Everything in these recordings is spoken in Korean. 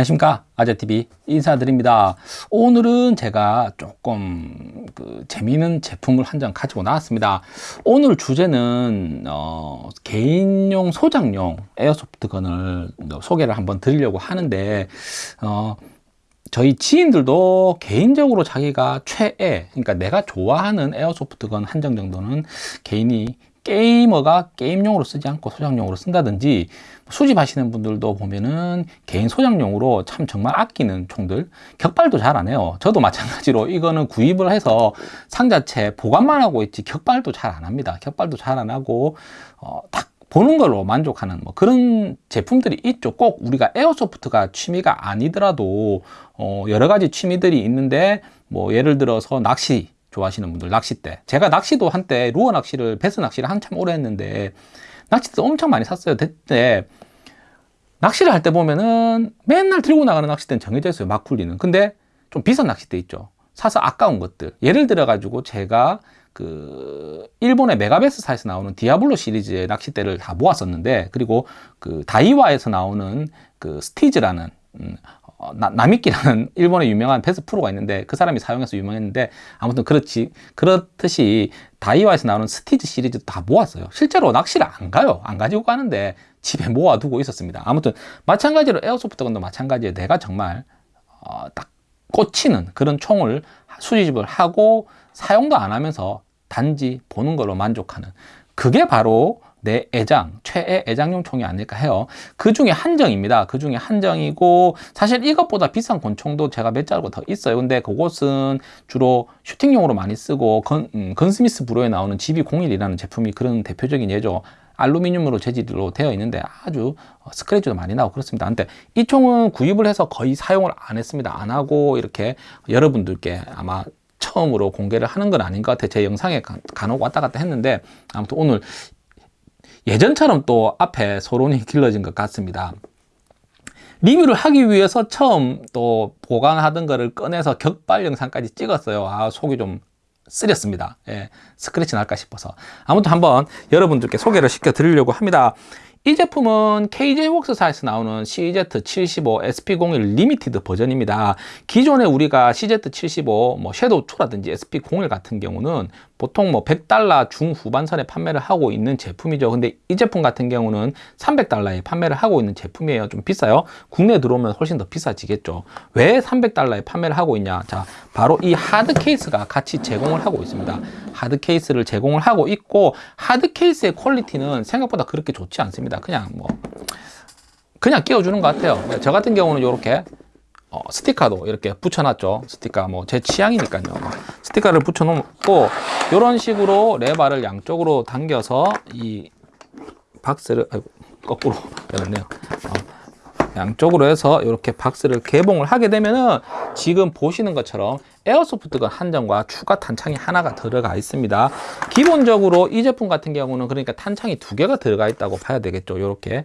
안녕하십니까? 아재TV 인사드립니다. 오늘은 제가 조금 그 재미있는 제품을 한 장 가지고 나왔습니다. 오늘 주제는 어, 개인용 소장용 에어소프트건을 소개를 한번 드리려고 하는데 어, 저희 지인들도 개인적으로 자기가 최애 그러니까 내가 좋아하는 에어소프트건 한정 정도는 개인이 게이머가 게임용으로 쓰지 않고 소장용으로 쓴다든지 수집하시는 분들도 보면은 개인 소장용으로 참 정말 아끼는 총들 격발도 잘 안 해요. 저도 마찬가지로 이거는 구입을 해서 상자체 보관만 하고 있지 격발도 잘 안 합니다. 격발도 잘 안 하고 어, 딱 보는 걸로 만족하는 뭐 그런 제품들이 있죠. 꼭 우리가 에어소프트가 취미가 아니더라도 어, 여러 가지 취미들이 있는데 뭐 예를 들어서 낚시 좋아하시는 분들 낚싯대. 제가 낚시도 한때 루어 낚시를 베스 낚시를 한참 오래 했는데 낚싯대 엄청 많이 샀어요. 그때 낚시를 할 때 보면은 맨날 들고 나가는 낚싯대는 정해져 있어요 막 굴리는. 근데 좀 비싼 낚싯대 있죠. 사서 아까운 것들. 예를 들어 가지고 제가 그 일본의 메가베스사에서 나오는 디아블로 시리즈의 낚싯대를 다 모았었는데 그리고 그 다이와에서 나오는 그 스티즈라는 음, 어, 나, 나미키라는 일본의 유명한 베스 프로가 있는데 그 사람이 사용해서 유명했는데 아무튼 그렇지 그렇듯이 다이와에서 나오는 스티즈 시리즈 다 모았어요. 실제로 낚시를 안 가요. 안 가지고 가는데 집에 모아두고 있었습니다. 아무튼 마찬가지로 에어소프트건도 마찬가지예요. 내가 정말 어, 딱 꽂히는 그런 총을 수집을 하고 사용도 안 하면서 단지 보는 걸로 만족하는 그게 바로 내 애장, 최애 애장용 총이 아닐까 해요. 그 중에 한정입니다. 그 중에 한정이고 사실 이것보다 비싼 권총도 제가 몇 자루가 더 있어요. 근데 그곳은 주로 슈팅용으로 많이 쓰고 건, 음, 건스미스 브로에 나오는 GB01이라는 제품이 그런 대표적인 예죠. 알루미늄으로 재질로 되어 있는데 아주 스크래치도 많이 나고 그렇습니다. 근데 이 총은 구입을 해서 거의 사용을 안 했습니다. 안 하고 이렇게 여러분들께 아마 처음으로 공개를 하는 건 아닌 것 같아요. 제 영상에 간혹 왔다 갔다 했는데 아무튼 오늘 예전처럼 또 앞에 소론이 길러진 것 같습니다. 리뷰를 하기 위해서 처음 또 보관하던 거를 꺼내서 격발 영상까지 찍었어요. 아, 속이 좀 쓰렸습니다. 예, 스크래치 날까 싶어서. 아무튼 한번 여러분들께 소개를 시켜 드리려고 합니다. 이 제품은 KJ웍스사에서 나오는 CZ75 SP01 limited 버전입니다. 기존에 우리가 CZ75, 뭐 shadow 2라든지 SP01 같은 경우는 보통 뭐 100달러 중후반선에 판매를 하고 있는 제품이죠. 근데 이 제품 같은 경우는 300달러에 판매를 하고 있는 제품이에요. 좀 비싸요. 국내에 들어오면 훨씬 더 비싸지겠죠. 왜 300달러에 판매를 하고 있냐? 자, 바로 이 hard case가 같이 제공을 하고 있습니다. hard case를 제공을 하고 있고 hard case의 퀄리티는 생각보다 그렇게 좋지 않습니다. 그냥 뭐 그냥 끼워주는 것 같아요. 저 같은 경우는 이렇게 어, 스티커도 이렇게 붙여놨죠. 스티커 뭐 제 취향이니까요. 스티커를 붙여놓고 이런 식으로 레바를 양쪽으로 당겨서 이 박스를 아이고, 거꾸로 열었네요. 어, 양쪽으로 해서 이렇게 박스를 개봉을 하게 되면은 지금 보시는 것처럼 에어소프트건 한정과 추가 탄창이 하나가 들어가 있습니다. 기본적으로 이 제품 같은 경우는 그러니까 탄창이 두 개가 들어가 있다고 봐야 되겠죠. 이렇게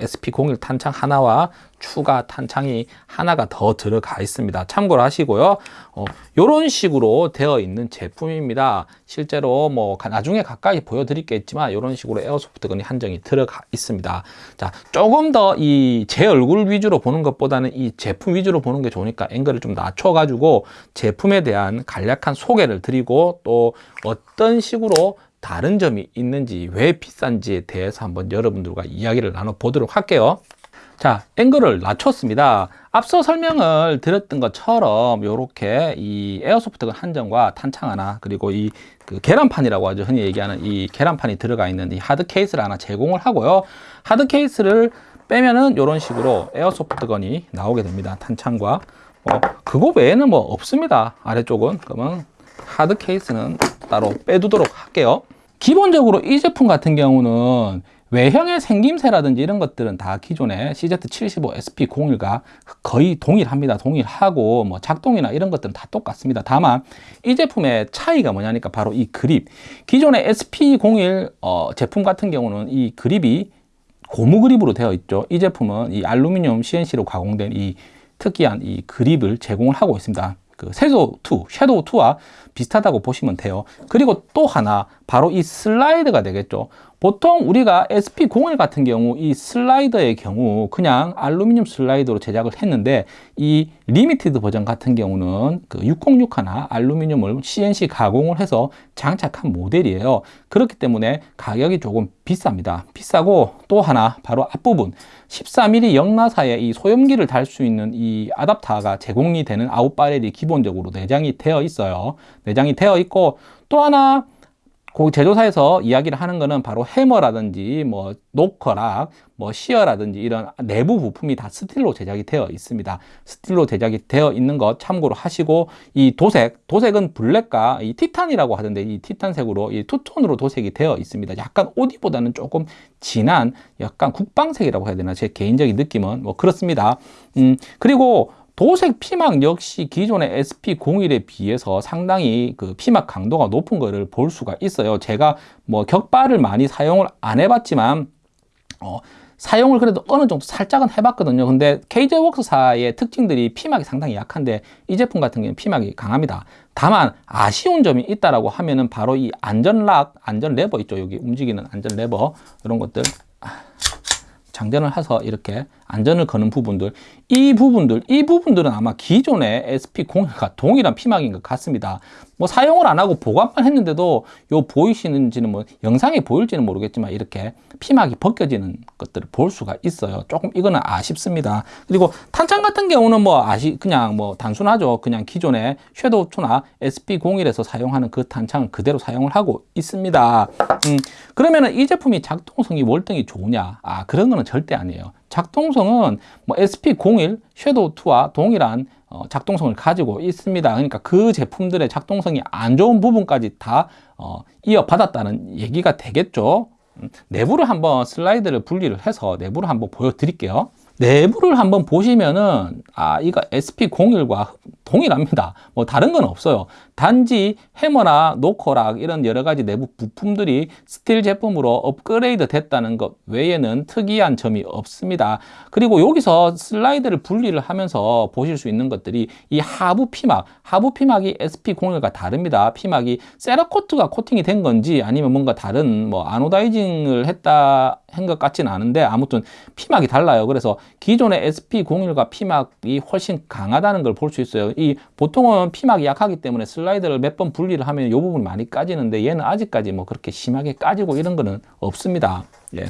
SP01 탄창 하나와 추가 탄창이 하나가 더 들어가 있습니다. 참고를 하시고요. 어, 이런 식으로 되어 있는 제품입니다. 실제로 뭐 나중에 가까이 보여드리겠지만 이런 식으로 에어소프트건이 한정이 들어가 있습니다. 자, 조금 더 이 제 얼굴 위주로 보는 것보다는 이 제품 위주로 보는 게 좋으니까 앵글을 좀 낮춰가지고 제품에 대한 간략한 소개를 드리고 또 어떤 식으로 다른 점이 있는지 왜 비싼지에 대해서 한번 여러분들과 이야기를 나눠보도록 할게요. 자 앵글을 낮췄습니다. 앞서 설명을 드렸던 것처럼 이렇게 이 에어소프트건 한정과 탄창 하나 그리고 이 그 계란판이라고 하죠 흔히 얘기하는 이 계란판이 들어가 있는 이 하드 케이스를 하나 제공을 하고요. 하드 케이스를 빼면은 이런 식으로 에어소프트건이 나오게 됩니다. 탄창과. 뭐 그거 외에는 뭐 없습니다. 아래쪽은. 그러면 하드 케이스는 따로 빼두도록 할게요 기본적으로 이 제품 같은 경우는 외형의 생김새라든지 이런 것들은 다 기존의 CZ75 SP01과 거의 동일합니다. 동일하고 뭐 작동이나 이런 것들은 다 똑같습니다. 다만 이 제품의 차이가 뭐냐니까 바로 이 그립. 기존의 SP01 어, 제품 같은 경우는 이 그립이 고무 그립으로 되어 있죠. 이 제품은 이 알루미늄 CNC로 가공된 이 특이한 이 그립을 제공을 하고 있습니다. 그 섀도우 2, 섀도우 2와 비슷하다고 보시면 돼요. 그리고 또 하나 바로 이 슬라이드가 되겠죠. 보통 우리가 SP01 같은 경우 이 슬라이더의 경우 그냥 알루미늄 슬라이더로 제작을 했는데 이 limited 버전 같은 경우는 그 606 하나 알루미늄을 CNC 가공을 해서 장착한 모델이에요. 그렇기 때문에 가격이 조금 비쌉니다. 비싸고 또 하나 바로 앞부분 14mm 영나사에 이 소염기를 달 수 있는 이 아답터가 제공이 되는 아웃바렐이 기본적으로 내장이 되어 있어요. 내장이 되어 있고 또 하나 그 제조사에서 이야기를 하는 거는 바로 해머라든지 뭐 노커락, 뭐 시어라든지 이런 내부 부품이 다 스틸로 제작이 되어 있습니다. 스틸로 제작이 되어 있는 것 참고로 하시고 이 도색, 도색은 블랙과 이 티탄이라고 하던데 이 티탄색으로 이 투톤으로 도색이 되어 있습니다. 약간 오디보다는 조금 진한 약간 국방색이라고 해야 되나 제 개인적인 느낌은 뭐 그렇습니다. 음 그리고 도색 피막 역시 기존의 SP01에 비해서 상당히 그 피막 강도가 높은 것을 볼 수가 있어요. 제가 뭐 격발을 많이 사용을 안 해봤지만 어, 사용을 그래도 어느 정도 살짝은 해봤거든요. 근데 KJ웍스사의 특징들이 피막이 상당히 약한데 이 제품 같은 경우는 피막이 강합니다. 다만 아쉬운 점이 있다라고 하면은 바로 이 안전 lock, 안전 레버 있죠. 여기 움직이는 안전 레버 이런 것들 장전을 해서 이렇게 안전을 거는 부분들 이 부분들 이 부분들은 아마 기존의 SP01과 동일한 피막인 것 같습니다. 뭐 사용을 안 하고 보관만 했는데도 요 보이시는지는 뭐 영상에 보일지는 모르겠지만 이렇게 피막이 벗겨지는 것들을 볼 수가 있어요. 조금 이거는 아쉽습니다. 그리고 탄창 같은 경우는 뭐 아시 그냥 뭐 단순하죠. 그냥 기존의 섀도우 2나 SP01에서 사용하는 그 탄창을 그대로 사용을 하고 있습니다. 음, 그러면은 이 제품이 작동성이 월등히 좋으냐? 아 그런 거는 절대 아니에요 작동성은 뭐 SP01 섀도우2와 동일한 어, 작동성을 가지고 있습니다. 그러니까 그 제품들의 작동성이 안 좋은 부분까지 다 어, 이어받았다는 얘기가 되겠죠. 음, 내부를 한번 슬라이드를 분리를 해서 내부를 한번 보여드릴게요. 내부를 한번 보시면은 아 이거 SP01과 동일합니다. 뭐 다른 건 없어요. 단지 해머나 knocker lock 이런 여러 가지 내부 부품들이 스틸 제품으로 업그레이드 됐다는 것 외에는 특이한 점이 없습니다. 그리고 여기서 슬라이드를 분리를 하면서 보실 수 있는 것들이 이 하부 피막 하부 피막이 SP01과 다릅니다. 피막이 세라코트가 코팅이 된 건지 아니면 뭔가 다른 뭐 anodizing을 했다 한것 같지는 않은데 아무튼 피막이 달라요. 그래서 기존의 SP01과 피막이 훨씬 강하다는 걸 볼 수 있어요. 이 보통은 피막이 약하기 때문에 슬라이드를 몇 번 분리를 하면 이 부분이 많이 까지는데 얘는 아직까지 뭐 그렇게 심하게 까지고 이런 거는 없습니다. 예.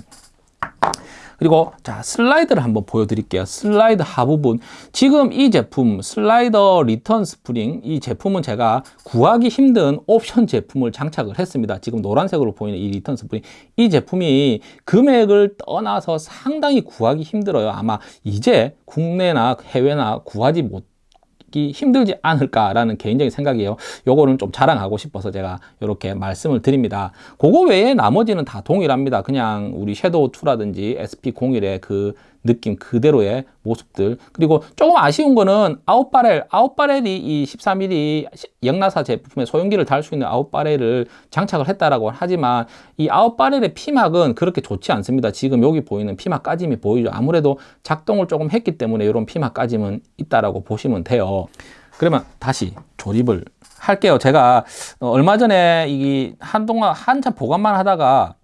그리고 자 슬라이드를 한번 보여드릴게요. 슬라이드 하부분. 지금 이 제품 슬라이더 리턴 스프링 이 제품은 제가 구하기 힘든 옵션 제품을 장착을 했습니다. 지금 노란색으로 보이는 이 리턴 스프링. 이 제품이 금액을 떠나서 상당히 구하기 힘들어요. 아마 이제 국내나 해외나 구하지 못 찾기 힘들지 않을까라는 개인적인 생각이에요. 요거는 좀 자랑하고 싶어서 제가 이렇게 말씀을 드립니다. 그거 외에 나머지는 다 동일합니다. 그냥 우리 섀도우 2라든지 SP01의 그 느낌 그대로의 모습들. 그리고 조금 아쉬운 거는 out barrel out barrel이 이 14mm 역나사 제품에 소염기를 달 수 있는 out barrel을 장착을 했다라고 하지만 이 out barrel의 피막은 그렇게 좋지 않습니다. 지금 여기 보이는 피막 까짐이 보이죠. 아무래도 작동을 조금 했기 때문에 이런 피막 까짐은 있다라고 보시면 돼요. 그러면 다시 조립을 할게요. 제가 얼마 전에 이 한동안 한참 보관만 하다가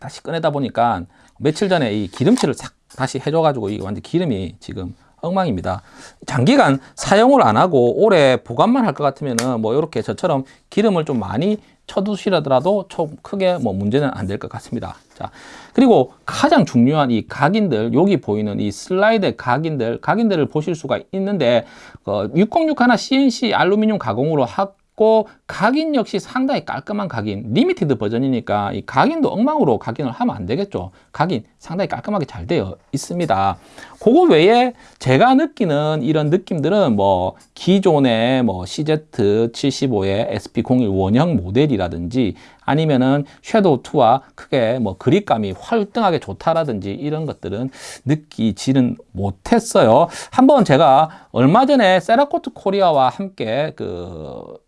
다시 꺼내다 보니까 며칠 전에 이 기름칠을 싹 다시 해줘가지고 이게 완전 기름이 지금 엉망입니다. 장기간 사용을 안 하고 오래 보관만 할 것 같으면은 뭐 이렇게 저처럼 기름을 좀 많이 쳐두시더라도 좀 크게 뭐 문제는 안 될 것 같습니다. 자, 그리고 가장 중요한 이 각인들, 여기 보이는 이 슬라이드 각인들, 각인들을 보실 수가 있는데, 어, 606 하나 CNC 알루미늄 가공으로 하, 있고 각인 역시 상당히 깔끔한 각인 limited 버전이니까 이 각인도 엉망으로 각인을 하면 안 되겠죠. 각인 상당히 깔끔하게 잘 되어 있습니다. 그거 외에 제가 느끼는 이런 느낌들은 뭐 기존의 뭐 CZ75의 SP01 원형 모델이라든지 아니면은 섀도우2와 크게 뭐 그립감이 월등하게 좋다라든지 이런 것들은 느끼지는 못했어요. 한번 제가 얼마 전에 세라코트 코리아와 함께 그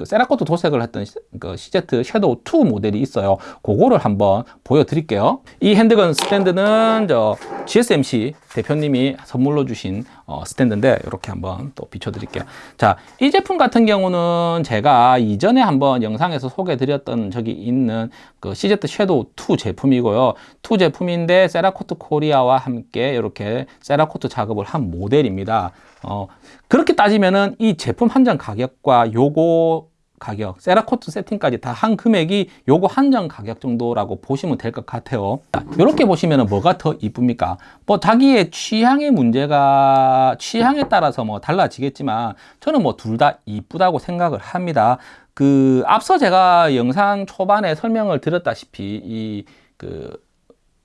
그 세라코트 도색을 했던 시- 그 CZ 섀도우 2 모델이 있어요. 그거를 한번 보여드릴게요. 이 handgun 스탠드는 저 GSMC 대표님이 선물로 주신 어, 스탠드인데 이렇게 한번 또 비춰드릴게요. 자, 이 제품 같은 경우는 제가 이전에 한번 영상에서 소개드렸던 적이 있는 그 CZ 섀도우 2 제품이고요. 2 제품인데 세라코트 코리아와 함께 이렇게 세라코트 작업을 한 모델입니다. 어, 그렇게 따지면은 이 제품 한정 가격과 요거 가격, 세라코트 세팅까지 다 한 금액이 요거 한정 가격 정도라고 보시면 될 것 같아요. 이렇게 보시면 뭐가 더 이쁩니까? 뭐 자기의 취향의 문제가 취향에 따라서 뭐 달라지겠지만 저는 뭐 둘 다 이쁘다고 생각을 합니다. 그 앞서 제가 영상 초반에 설명을 드렸다시피 이그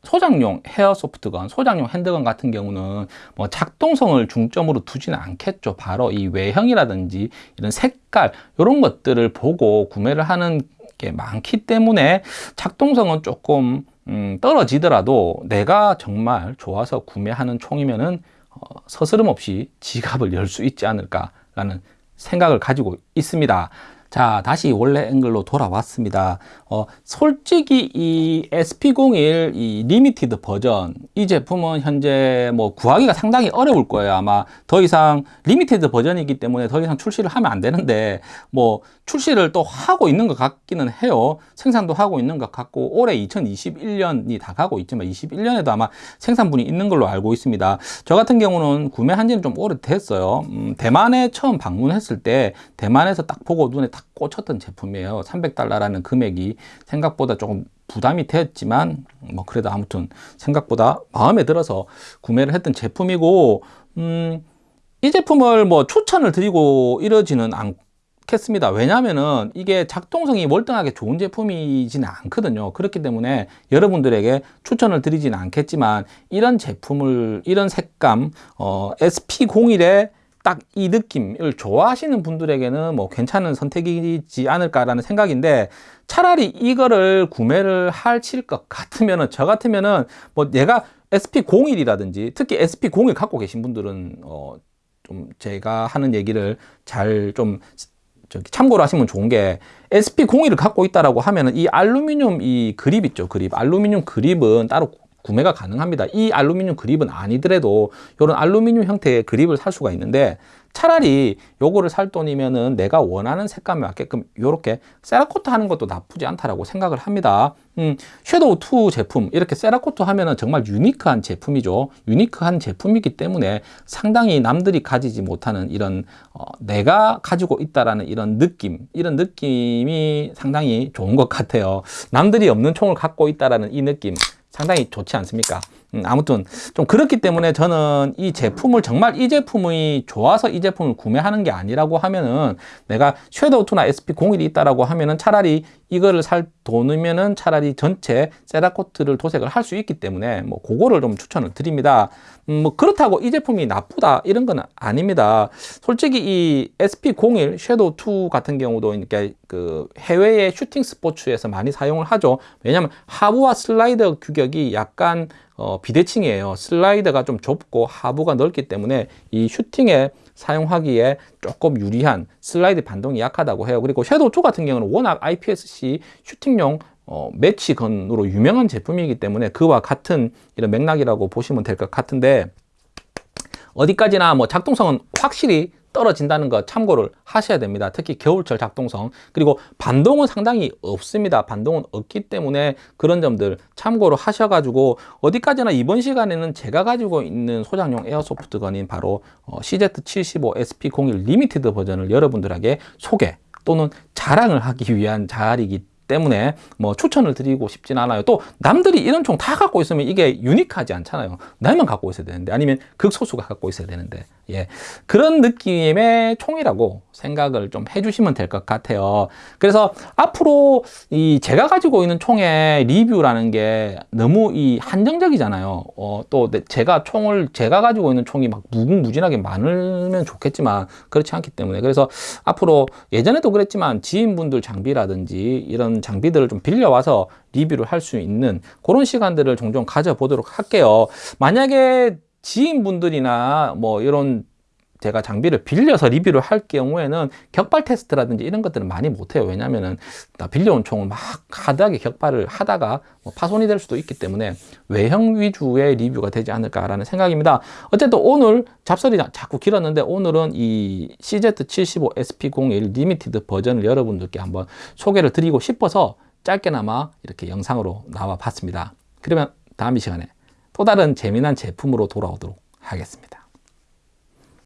소장용 헤어 소프트건, 소장용 핸드건 같은 경우는 뭐 작동성을 중점으로 두지는 않겠죠. 바로 이 외형이라든지 이런 색깔 이런 것들을 보고 구매를 하는 게 많기 때문에 작동성은 조금 음, 떨어지더라도 내가 정말 좋아서 구매하는 총이면은 어, 서스름 없이 지갑을 열 수 있지 않을까라는 생각을 가지고 있습니다. 자, 다시 원래 앵글로 돌아왔습니다. 어, 솔직히 이 SP01 이 limited 버전 이 제품은 현재 뭐 구하기가 상당히 어려울 거예요. 아마 더 이상 limited 버전이기 때문에 더 이상 출시를 하면 안 되는데 뭐 출시를 또 하고 있는 것 같기는 해요. 생산도 하고 있는 것 같고 올해 2021년이 다 가고 있지만 21년에도 아마 생산분이 있는 걸로 알고 있습니다. 저 같은 경우는 구매한 지는 좀 오래됐어요. 음, 대만에 처음 방문했을 때 대만에서 딱 보고 눈에 딱 꽂혔던 제품이에요. 300달러라는 금액이 생각보다 조금 부담이 됐지만 뭐 그래도 아무튼 생각보다 마음에 들어서 구매를 했던 제품이고 음, 이 제품을 뭐 추천을 드리고 이러지는 않겠습니다. 왜냐하면은 이게 작동성이 월등하게 좋은 제품이지는 않거든요. 그렇기 때문에 여러분들에게 추천을 드리지는 않겠지만 이런 제품을 이런 색감 어, SP01에 딱 이 느낌을 좋아하시는 분들에게는 뭐 괜찮은 선택이지 않을까라는 생각인데 차라리 이거를 구매를 하실 것 같으면은 저 같으면은 뭐 내가 SP01이라든지 특히 SP01 갖고 계신 분들은 어 좀 제가 하는 얘기를 잘좀 저기 참고로 하시면 좋은 게 SP01을 갖고 있다라고 하면은 이 알루미늄 이 그립 있죠 그립. 알루미늄 그립은 따로 구매가 가능합니다 이 알루미늄 그립은 아니더라도 이런 알루미늄 형태의 그립을 살 수가 있는데 차라리 요거를 살 돈이면은 내가 원하는 색감에 맞게끔 요렇게 세라코트 하는 것도 나쁘지 않다라고 생각을 합니다. 음, 섀도우 2 제품 이렇게 세라코트 하면은 정말 유니크한 제품이죠. 유니크한 제품이기 때문에 상당히 남들이 가지지 못하는 이런 어, 내가 가지고 있다라는 이런 느낌, 이런 느낌이 상당히 좋은 것 같아요. 남들이 없는 총을 갖고 있다라는 이 느낌 상당히 좋지 않습니까? 음, 아무튼 좀 그렇기 때문에 저는 이 제품을 정말 이 제품이 좋아서 이 제품을 구매하는 게 아니라고 하면은 내가 섀도우 2나 SP01이 있다라고 하면은 차라리 이거를 살 돈이면은 차라리 전체 세라코트를 도색을 할 수 있기 때문에 뭐 그거를 좀 추천을 드립니다. 음, 뭐 그렇다고 이 제품이 나쁘다 이런 건 아닙니다. 솔직히 이 SP01 섀도우 2 같은 경우도 이렇게 그 해외의 슈팅 스포츠에서 많이 사용을 하죠. 왜냐하면 하부와 슬라이더 규격이 약간 어, 비대칭이에요. 슬라이더가 좀 좁고 하부가 넓기 때문에 이 슈팅에 사용하기에 조금 유리한 슬라이드 반동이 약하다고 해요. 그리고 섀도우 2 같은 경우는 워낙 IPSC 슈팅용 어, match gun으로 유명한 제품이기 때문에 그와 같은 이런 맥락이라고 보시면 될 것 같은데 어디까지나 뭐 작동성은 확실히 떨어진다는 거 참고를 하셔야 됩니다. 특히 겨울철 작동성 그리고 반동은 상당히 없습니다. 반동은 없기 때문에 그런 점들 참고로 하셔가지고 어디까지나 이번 시간에는 제가 가지고 있는 소장용 airsoft gun인 바로 어, CZ75 SP01 limited 버전을 여러분들에게 소개 또는 자랑을 하기 위한 자리이기 때문에 뭐 추천을 드리고 싶진 않아요. 또 남들이 이런 총 다 갖고 있으면 이게 유니크하지 않잖아요. 나만 갖고 있어야 되는데 아니면 극소수가 갖고 있어야 되는데 예 그런 느낌의 총이라고 생각을 좀 해주시면 될 것 같아요. 그래서 앞으로 이 제가 가지고 있는 총의 리뷰라는 게 너무 이 한정적이잖아요. 어, 또 제가 총을 제가 가지고 있는 총이 막 무궁무진하게 많으면 좋겠지만 그렇지 않기 때문에 그래서 앞으로 예전에도 그랬지만 지인분들 장비라든지 이런 장비들을 좀 빌려와서 리뷰를 할 수 있는 그런 시간들을 종종 가져보도록 할게요. 만약에 지인분들이나 뭐 이런 제가 장비를 빌려서 리뷰를 할 경우에는 격발 테스트라든지 이런 것들은 많이 못해요. 왜냐면은 나 빌려온 총을 막 하드하게 격발을 하다가 뭐 파손이 될 수도 있기 때문에 외형 위주의 리뷰가 되지 않을까라는 생각입니다. 어쨌든 오늘 잡설이 자꾸 길었는데 오늘은 이 CZ75 SP01 limited 버전을 여러분들께 한번 소개를 드리고 싶어서 짧게나마 이렇게 영상으로 나와 봤습니다. 그러면 다음 이 시간에 또 다른 재미난 제품으로 돌아오도록 하겠습니다.